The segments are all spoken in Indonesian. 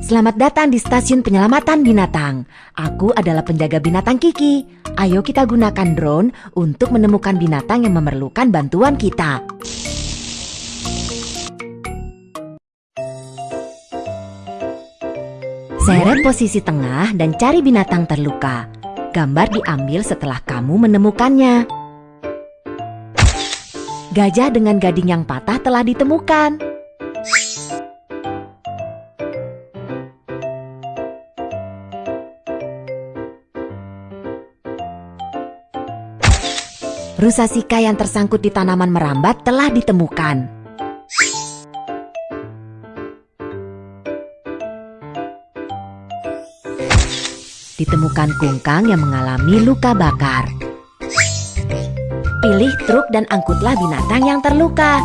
Selamat datang di stasiun penyelamatan binatang. Aku adalah penjaga binatang Kiki. Ayo kita gunakan drone untuk menemukan binatang yang memerlukan bantuan kita. Seret posisi tengah dan cari binatang terluka. Gambar diambil setelah kamu menemukannya. Gajah dengan gading yang patah telah ditemukan. Rusa sika yang tersangkut di tanaman merambat telah ditemukan. Ditemukan kungkang yang mengalami luka bakar. Pilih truk dan angkutlah binatang yang terluka.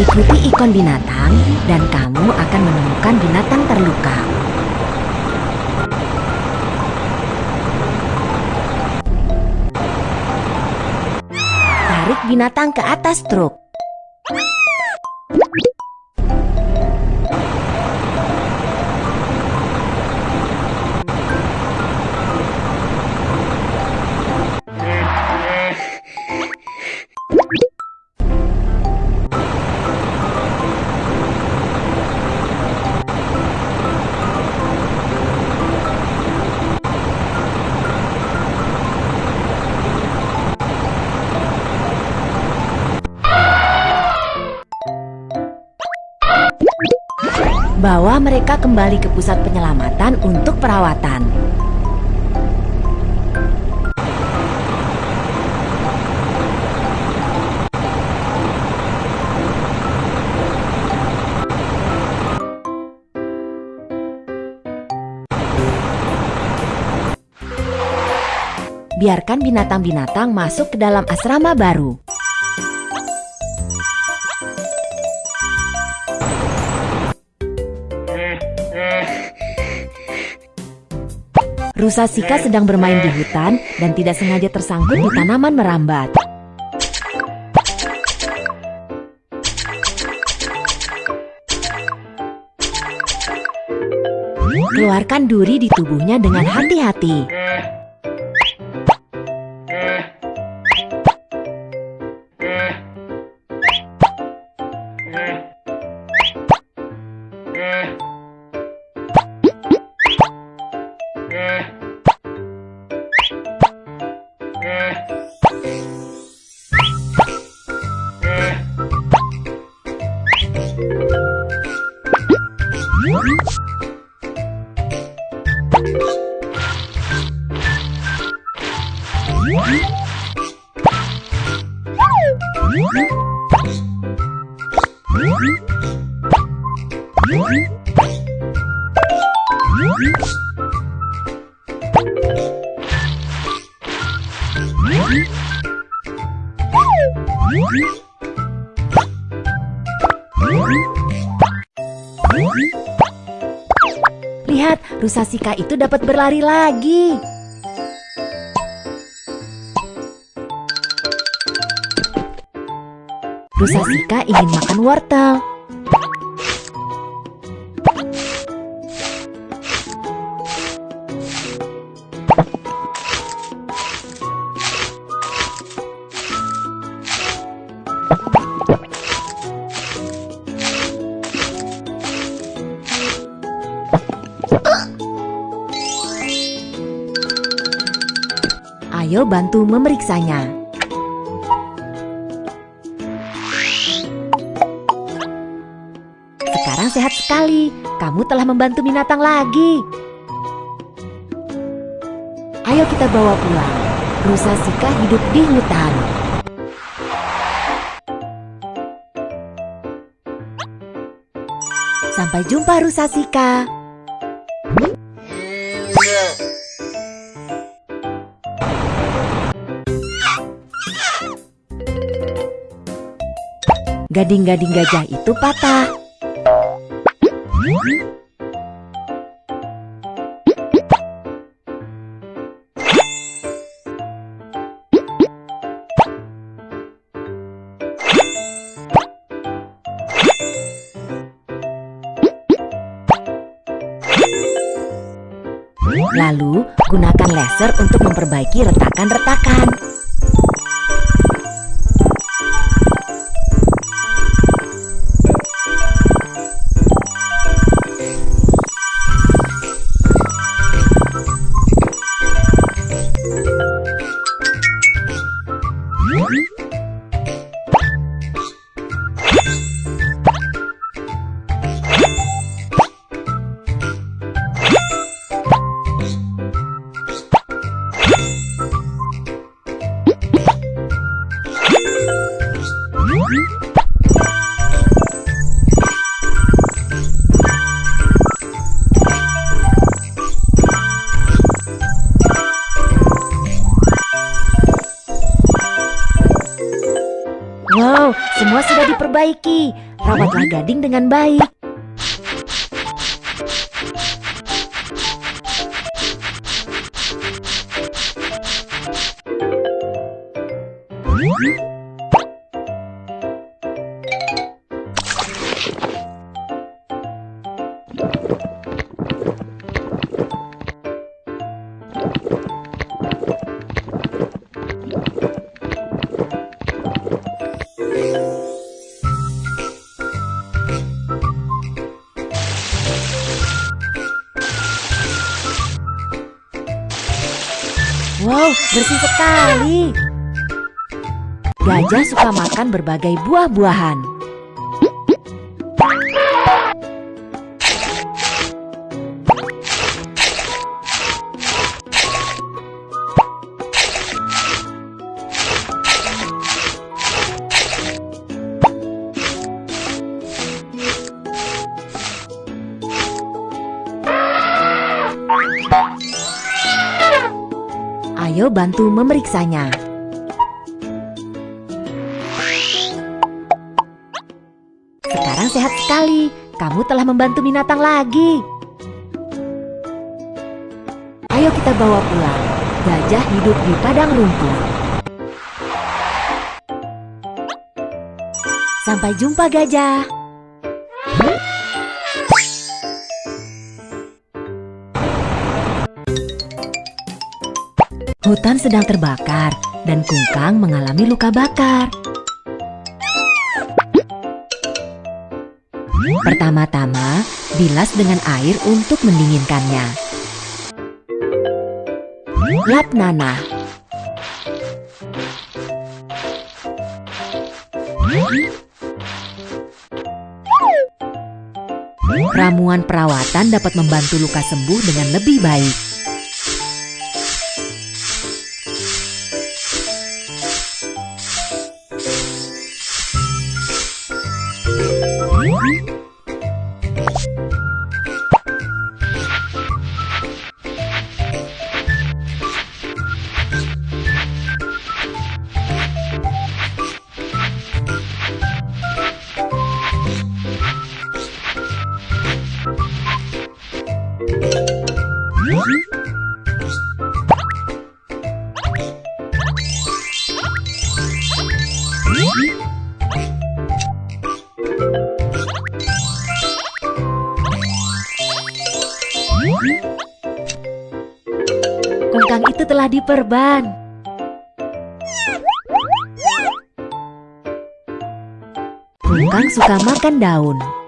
Ikuti ikon binatang dan kamu akan menemukan binatang terluka. Tarik binatang ke atas truk. Bawa mereka kembali ke pusat penyelamatan untuk perawatan. Biarkan binatang-binatang masuk ke dalam asrama baru. Rusa Sika sedang bermain di hutan dan tidak sengaja tersangkut di tanaman merambat. Keluarkan duri di tubuhnya dengan hati-hati. Lihat, rusa Sika itu dapat berlari lagi. Rusa Sika ingin makan wortel. Ayo bantu memeriksanya. Sehat sekali. Kamu telah membantu binatang lagi. Ayo kita bawa pulang. Rusa Sika hidup di hutan. Sampai jumpa Rusa Sika. gading-gading gajah itu patah. Lalu, gunakan laser untuk memperbaiki retakan-retakan. Diperbaiki. Rawatlah gading dengan baik. Wow, bersih sekali. Gajah suka makan berbagai buah-buahan. Ayo bantu memeriksanya. Sekarang sehat sekali. Kamu telah membantu binatang lagi. Ayo kita bawa pulang. Gajah hidup di padang rumput. Sampai jumpa gajah. Hutan sedang terbakar dan Kungkang mengalami luka bakar. Pertama-tama, bilas dengan air untuk mendinginkannya. Lap nanah. Ramuan perawatan dapat membantu luka sembuh dengan lebih baik. Telah diperban. Kungkang suka makan daun.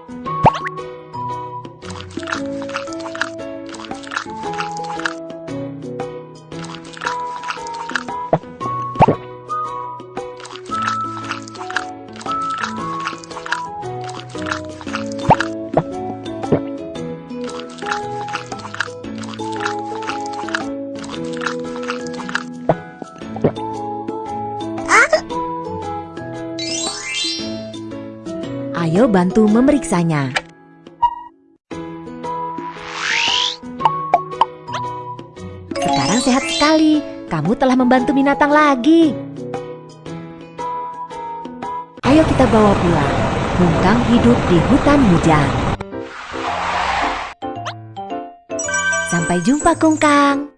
Ayo bantu memeriksanya. Sekarang sehat sekali. Kamu telah membantu binatang lagi. Ayo kita bawa pulang. Kungkang hidup di hutan hujan. Sampai jumpa Kungkang.